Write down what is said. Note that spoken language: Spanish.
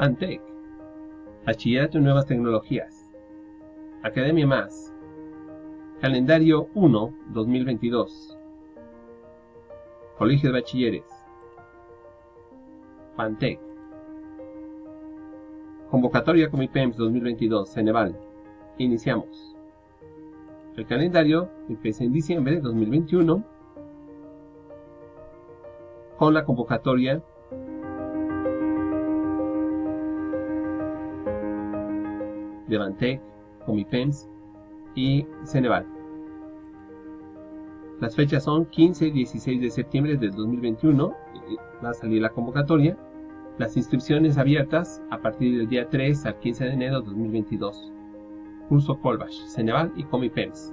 Pantec, Bachillerato en Nuevas Tecnologías, Academia Más, Calendario 1 2022, Colegio de Bachilleres, Pantec, Convocatoria Comipems 2022, Ceneval. Iniciamos. El calendario empieza en diciembre de 2021 con la convocatoria de Bantec, Comipems y Ceneval. Las fechas son 15 y 16 de septiembre del 2021, va a salir la convocatoria. Las inscripciones abiertas a partir del día 3 al 15 de enero de 2022. Curso Colbash, Ceneval y Comipems.